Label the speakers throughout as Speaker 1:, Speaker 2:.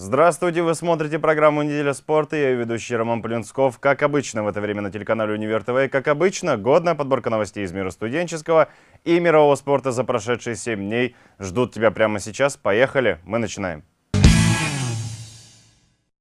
Speaker 1: Здравствуйте, вы смотрите программу «Неделя спорта». Я ведущий Роман Полинсков. Как обычно, в это время на телеканале «Универ ТВ». Как обычно, годная подборка новостей из мира студенческого и мирового спорта за прошедшие 7 дней ждут тебя прямо сейчас. Поехали, мы начинаем.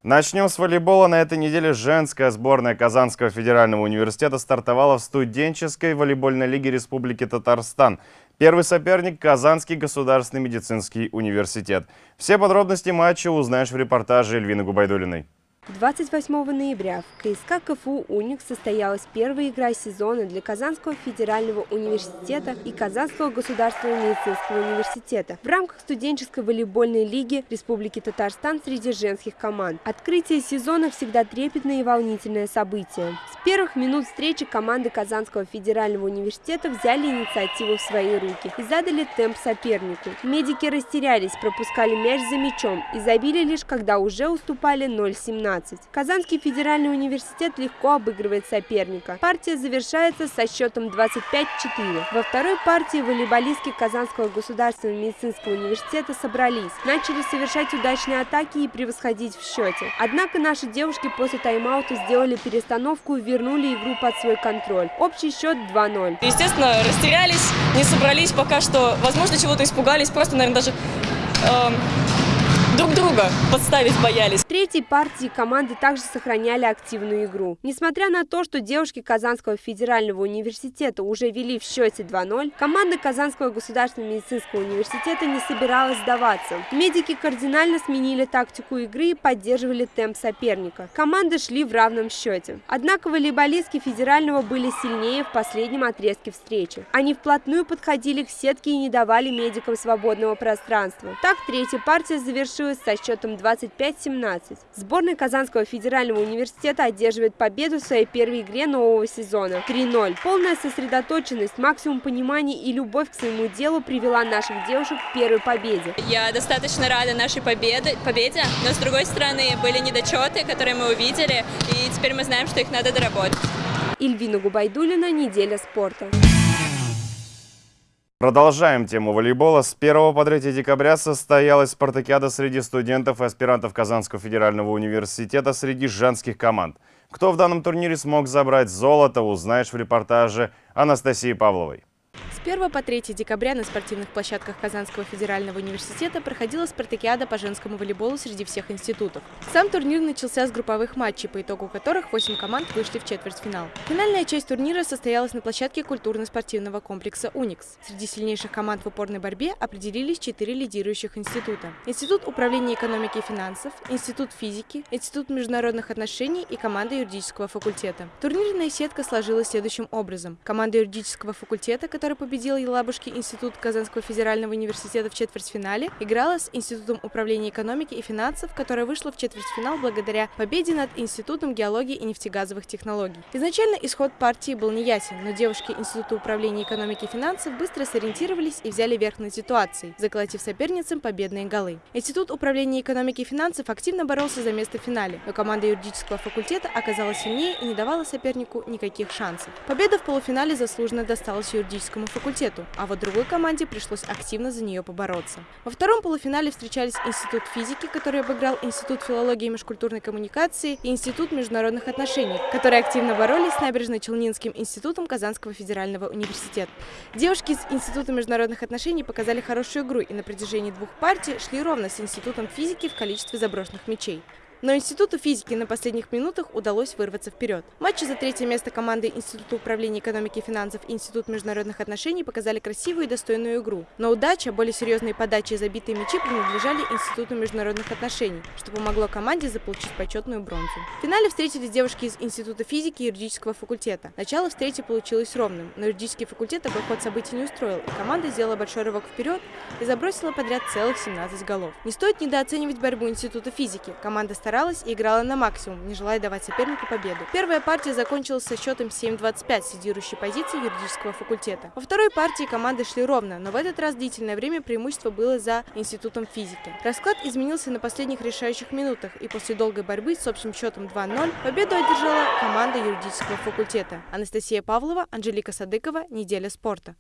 Speaker 1: Начнем с волейбола. На этой неделе женская сборная Казанского федерального университета стартовала в студенческой волейбольной лиге Республики Татарстан. Первый соперник – Казанский государственный медицинский университет. Все подробности матча узнаешь в репортаже Эльвины Губайдулиной.
Speaker 2: 28 ноября в КСК КФУ «Уникс» состоялась первая игра сезона для Казанского федерального университета и Казанского государственного медицинского университета в рамках студенческой волейбольной лиги Республики Татарстан среди женских команд. Открытие сезона всегда трепетное и волнительное событие. С первых минут встречи команды Казанского федерального университета взяли инициативу в свои руки и задали темп сопернику. Медики растерялись, пропускали мяч за мячом и забили лишь когда уже уступали 0-17. 15. Казанский федеральный университет легко обыгрывает соперника. Партия завершается со счетом 25-4. Во второй партии волейболистки Казанского государственного медицинского университета собрались, начали совершать удачные атаки и превосходить в счете. Однако наши девушки после тайм-аута сделали перестановку и вернули игру под свой контроль. Общий счет 2-0.
Speaker 3: Естественно, растерялись, не собрались пока что, возможно, чего-то испугались, просто, наверное, даже... Э друг друга подставить боялись.
Speaker 2: В третьей партии команды также сохраняли активную игру. Несмотря на то, что девушки Казанского федерального университета уже вели в счете 2-0, команда Казанского государственного медицинского университета не собиралась сдаваться. Медики кардинально сменили тактику игры и поддерживали темп соперника. Команды шли в равном счете. Однако волейболистки федерального были сильнее в последнем отрезке встречи. Они вплотную подходили к сетке и не давали медикам свободного пространства. Так третья партия завершилась завершилась со счетом 25-17. Сборная Казанского федерального университета одерживает победу в своей первой игре нового сезона 3-0. Полная сосредоточенность, максимум понимания и любовь к своему делу привела наших девушек к первой победе.
Speaker 3: Я достаточно рада нашей победе, победе, но с другой стороны были недочеты, которые мы увидели, и теперь мы знаем, что их надо доработать.
Speaker 2: Ильвина Губайдулина, «Неделя спорта».
Speaker 1: Продолжаем тему волейбола. С 1 по 3 декабря состоялась спартакиада среди студентов и аспирантов Казанского федерального университета среди женских команд. Кто в данном турнире смог забрать золото, узнаешь в репортаже Анастасии Павловой.
Speaker 4: 1 по 3 декабря на спортивных площадках Казанского федерального университета проходила спартакиада по женскому волейболу среди всех институтов. Сам турнир начался с групповых матчей, по итогу которых 8 команд вышли в четвертьфинал. Финальная часть турнира состоялась на площадке культурно-спортивного комплекса «Уникс». Среди сильнейших команд в упорной борьбе определились четыре лидирующих института. Институт управления экономики и финансов, Институт физики, Институт международных отношений и команда юридического факультета. Турнирная сетка сложилась следующим образом. Команда юридического факультета, которая победила победил Елабужский институт Казанского федерального университета в четвертьфинале, играла с Институтом управления экономики и финансов, которая вышла в четвертьфинал благодаря победе над Институтом геологии и нефтегазовых технологий. Изначально исход партии был неясен, но девушки Института управления экономики и финансов быстро сориентировались и взяли верх над ситуацией, заколотив соперницам победные голы. Институт управления экономики и финансов активно боролся за место в финале, но команда юридического факультета оказалась сильнее и не давала сопернику никаких шансов. Победа в полуфинале заслуженно досталась юридическому факультету факультету, а вот другой команде пришлось активно за нее побороться. Во втором полуфинале встречались Институт физики, который обыграл Институт филологии и межкультурной коммуникации и Институт международных отношений, которые активно боролись с Набережно-Челнинским институтом Казанского федерального университета. Девушки из Института международных отношений показали хорошую игру и на протяжении двух партий шли ровно с Институтом физики в количестве заброшенных мячей. Но Институту физики на последних минутах удалось вырваться вперед. Матчи за третье место команды Института управления экономики и финансов и Институт международных отношений показали красивую и достойную игру. Но удача, более серьезные подачи и забитые мячи принадлежали Институту международных отношений, что помогло команде заполучить почетную бронзу. В финале встретились девушки из Института физики и юридического факультета. Начало встречи получилось ровным, но юридический факультет такой ход событий не устроил, и команда сделала большой рывок вперед и забросила подряд целых 17 голов. Не стоит недооценивать борьбу Института физики. Команда старалась и играла на максимум, не желая давать сопернику победу. Первая партия закончилась со счетом 7-25 с лидирующей позиции юридического факультета. Во второй партии команды шли ровно, но в этот раз длительное время преимущество было за Институтом физики. Расклад изменился на последних решающих минутах, и после долгой борьбы с общим счетом 2-0 победу одержала команда юридического факультета. Анастасия Павлова, Анжелика Садыкова, «Неделя спорта».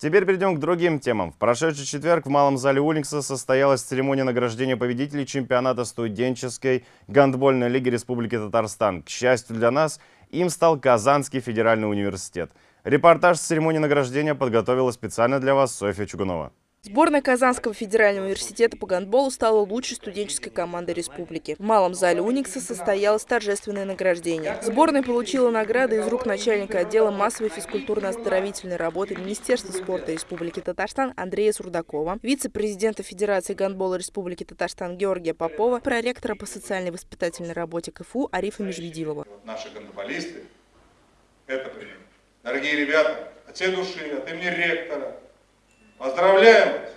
Speaker 1: Теперь перейдем к другим темам. В прошедший четверг в Малом зале Уликса состоялась церемония награждения победителей чемпионата студенческой гандбольной лиги Республики Татарстан. К счастью для нас, им стал Казанский федеральный университет. Репортаж с церемонии награждения подготовила специально для вас Софья Чугунова.
Speaker 5: Сборная Казанского федерального университета по гандболу стала лучшей студенческой командой республики. В малом зале Уникса состоялось торжественное награждение. Сборная получила награды из рук начальника отдела массовой физкультурно-оздоровительной работы Министерства спорта Республики Татарстан Андрея Сурдакова, вице-президента Федерации гандбола Республики Татарстан Георгия Попова, проректора по социальной воспитательной работе КФУ Арифа Межведилова.
Speaker 6: Наши гандболисты – это. Дорогие ребята, от всей души, от имени ректора, Поздравляем вас!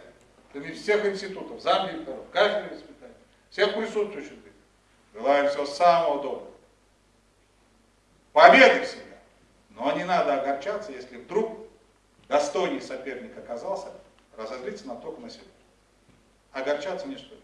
Speaker 6: От всех институтов, замдиректоров, кафедры воспитания, всех присутствующих. Желаем всего самого доброго. Победы всегда. Но не надо огорчаться, если вдруг достойный соперник оказался, разозлиться на только на себя. Огорчаться не стоит.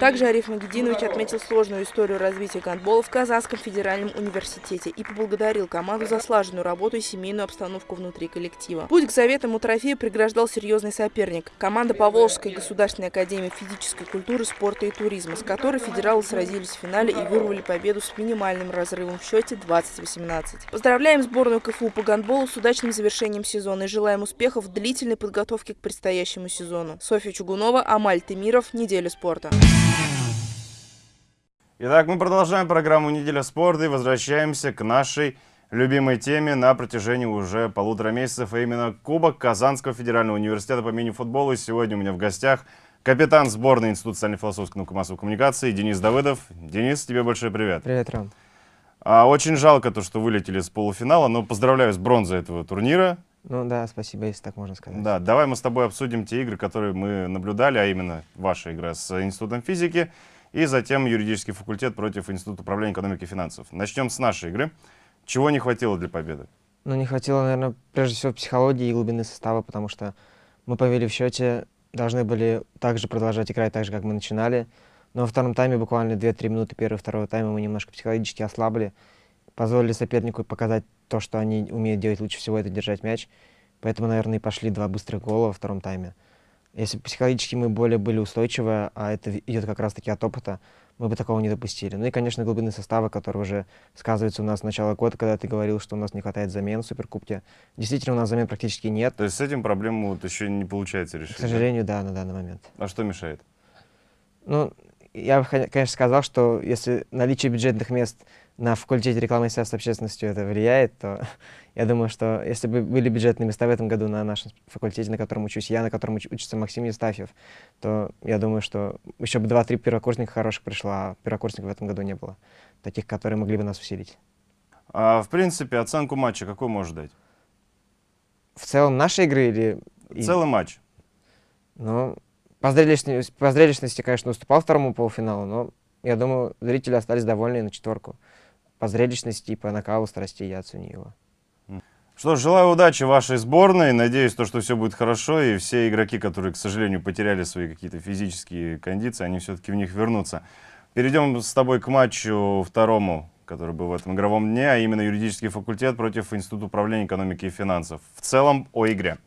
Speaker 5: Также Ариф Магединович отметил сложную историю развития гандбола в Казанском федеральном университете и поблагодарил команду за слаженную работу и семейную обстановку внутри коллектива. Путь к заветному трофею преграждал серьезный соперник – команда Поволжской государственной академии физической культуры, спорта и туризма, с которой федералы сразились в финале и вырвали победу с минимальным разрывом в счете 20-18. Поздравляем сборную КФУ по гандболу с удачным завершением сезона и желаем успехов в длительной подготовке к предстоящему сезону. Софья Чугунова, Амаль Темиров, Неделя спорта.
Speaker 1: Итак, мы продолжаем программу «Неделя спорта» и возвращаемся к нашей любимой теме на протяжении уже полутора месяцев, а именно Кубок Казанского федерального университета по мини-футболу. И сегодня у меня в гостях капитан сборной Института социально-философской науки массовой коммуникации Денис Давыдов. Денис, тебе большой привет.
Speaker 7: Привет, Ром.
Speaker 1: А, очень жалко то, что вылетели с полуфинала, но поздравляю с бронзой этого турнира.
Speaker 7: Ну да, спасибо, если так можно сказать.
Speaker 1: Да, давай мы с тобой обсудим те игры, которые мы наблюдали, а именно ваша игра с Институтом физики и затем юридический факультет против Института управления экономики и финансов. Начнем с нашей игры. Чего не хватило для победы?
Speaker 7: Ну, не хватило, наверное, прежде всего психологии и глубины состава, потому что мы повели в счете, должны были также продолжать играть так же, как мы начинали. Но во втором тайме, буквально 2-3 минуты первого второго тайма, мы немножко психологически ослабли, позволили сопернику показать то, что они умеют делать лучше всего, это держать мяч. Поэтому, наверное, и пошли два быстрых гола во втором тайме. Если бы психологически мы более были устойчивы, а это идет как раз-таки от опыта, мы бы такого не допустили. Ну и, конечно, глубины состава, который уже сказывается у нас с начала года, когда ты говорил, что у нас не хватает замен в Суперкубке. Действительно, у нас замен практически нет.
Speaker 1: То есть с этим проблему вот еще не получается решить?
Speaker 7: К сожалению, да, на данный момент.
Speaker 1: А что мешает?
Speaker 7: Ну, я бы, конечно, сказал, что если наличие бюджетных мест на факультете рекламы и связи с общественностью это влияет, то я думаю, что если бы были бюджетные места в этом году на нашем факультете, на котором учусь я, на котором учится Максим Евстафьев, то я думаю, что еще бы два-три первокурсника хороших пришло, а первокурсников в этом году не было, таких, которые могли бы нас усилить.
Speaker 1: А, в принципе, оценку матча какой можешь дать?
Speaker 7: В целом нашей игры или...
Speaker 1: Целый матч.
Speaker 7: Ну, по зрелищности, по зрелищности, конечно, уступал второму полуфиналу, но я думаю, зрители остались довольны на четверку. По зрелищности и по накалу страстей я оценю его.
Speaker 1: Что ж, желаю удачи вашей сборной. Надеюсь, то, что все будет хорошо, и все игроки, которые, к сожалению, потеряли свои какие-то физические кондиции, они все-таки в них вернутся. Перейдем с тобой к матчу второму, который был в этом игровом дне, а именно юридический факультет против Института управления экономики и финансов. В целом о игре.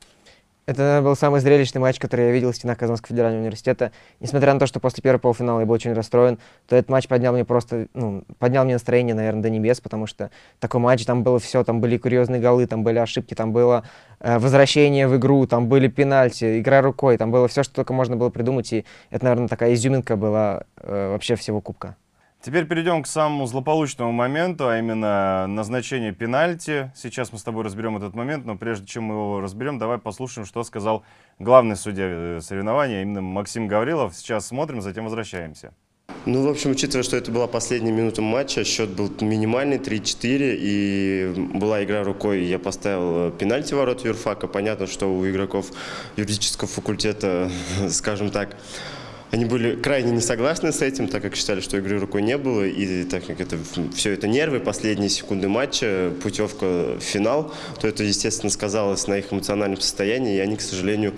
Speaker 7: Это был самый зрелищный матч, который я видел в стенах Казанского федерального университета. Несмотря на то, что после первого полуфинала я был очень расстроен, то этот матч поднял мне просто, ну, поднял мне настроение, наверное, до небес, потому что такой матч, там было все, там были курьезные голы, там были ошибки, там было э, возвращение в игру, там были пенальти, игра рукой, там было все, что только можно было придумать, и это, наверное, такая изюминка была э, вообще всего кубка.
Speaker 1: Теперь перейдем к самому злополучному моменту, а именно назначение пенальти. Сейчас мы с тобой разберем этот момент, но прежде чем мы его разберем, давай послушаем, что сказал главный судья э, соревнования, именно Максим Гаврилов. Сейчас смотрим, затем возвращаемся.
Speaker 8: Ну, в общем, учитывая, что это была последняя минута матча, счет был минимальный, 3-4, и была игра рукой, я поставил пенальти ворот юрфака. Понятно, что у игроков юридического факультета, скажем так, они были крайне не согласны с этим, так как считали, что игры рукой не было, и так как это все это нервы, последние секунды матча, путевка в финал, то это, естественно, сказалось на их эмоциональном состоянии, и они, к сожалению,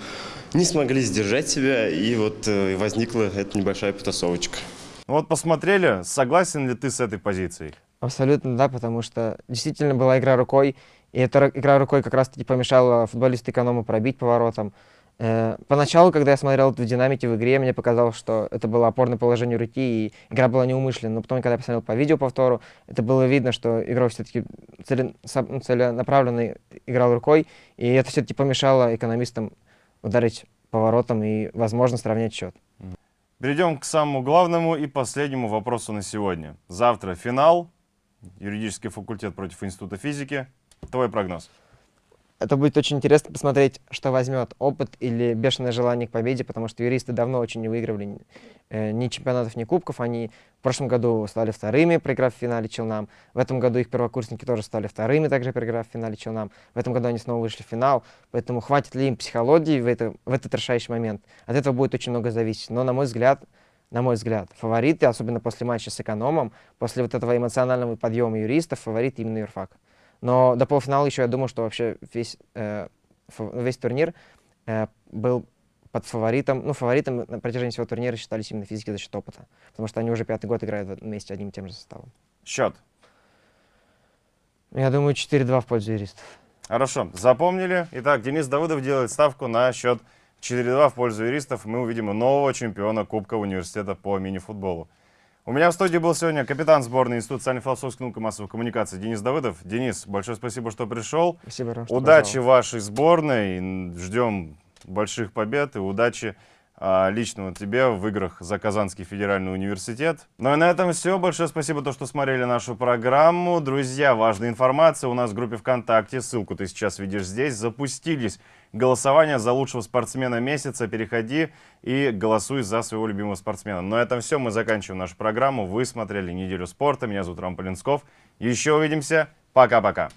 Speaker 8: не смогли сдержать себя, и вот э, возникла эта небольшая потасовочка.
Speaker 1: Вот посмотрели, согласен ли ты с этой позицией?
Speaker 7: Абсолютно да, потому что действительно была игра рукой, И эта игра рукой как раз-таки помешала футболисту эконому пробить поворотом. Э, поначалу, когда я смотрел в динамике в игре, мне показалось, что это было опорное положение руки, и игра была неумышленной. Но потом, когда я посмотрел по видео повтору, это было видно, что игрок все-таки целенаправленно играл рукой, и это все-таки помешало экономистам ударить поворотом и, возможно, сравнять счет.
Speaker 1: Перейдем к самому главному и последнему вопросу на сегодня. Завтра финал, юридический факультет против Института физики. Твой прогноз?
Speaker 7: Это будет очень интересно посмотреть, что возьмет опыт или бешеное желание к победе, потому что юристы давно очень не выигрывали э, ни чемпионатов, ни кубков. Они в прошлом году стали вторыми, проиграв в финале Челнам. В этом году их первокурсники тоже стали вторыми, также проиграв в финале Челнам. В этом году они снова вышли в финал. Поэтому хватит ли им психологии в, это, в этот решающий момент? От этого будет очень много зависеть. Но, на мой взгляд, на мой взгляд, фавориты, особенно после матча с экономом, после вот этого эмоционального подъема юристов, фаворит именно юрфак. Но до полуфинала еще я думаю, что вообще весь, э, весь турнир э, был под фаворитом. Ну, фаворитом на протяжении всего турнира считались именно физики за счет опыта. Потому что они уже пятый год играют вместе одним и тем же составом.
Speaker 1: Счет?
Speaker 7: Я думаю, 4-2 в пользу юристов.
Speaker 1: Хорошо, запомнили. Итак, Денис Давыдов делает ставку на счет 4-2 в пользу юристов. Мы увидим нового чемпиона Кубка университета по мини-футболу. У меня в студии был сегодня капитан сборной Института социально-философских наук и массовой коммуникации Денис Давыдов. Денис, большое спасибо, что пришел.
Speaker 7: Спасибо, Ром,
Speaker 1: Удачи вашей сборной. Ждем больших побед и удачи а, лично тебе в играх за Казанский федеральный университет. Ну и на этом все. Большое спасибо, то, что смотрели нашу программу. Друзья, важная информация у нас в группе ВКонтакте. Ссылку ты сейчас видишь здесь. Запустились голосования за лучшего спортсмена месяца. Переходи и голосуй за своего любимого спортсмена. На этом все. Мы заканчиваем нашу программу. Вы смотрели «Неделю спорта». Меня зовут Рам Полинсков. Еще увидимся. Пока-пока.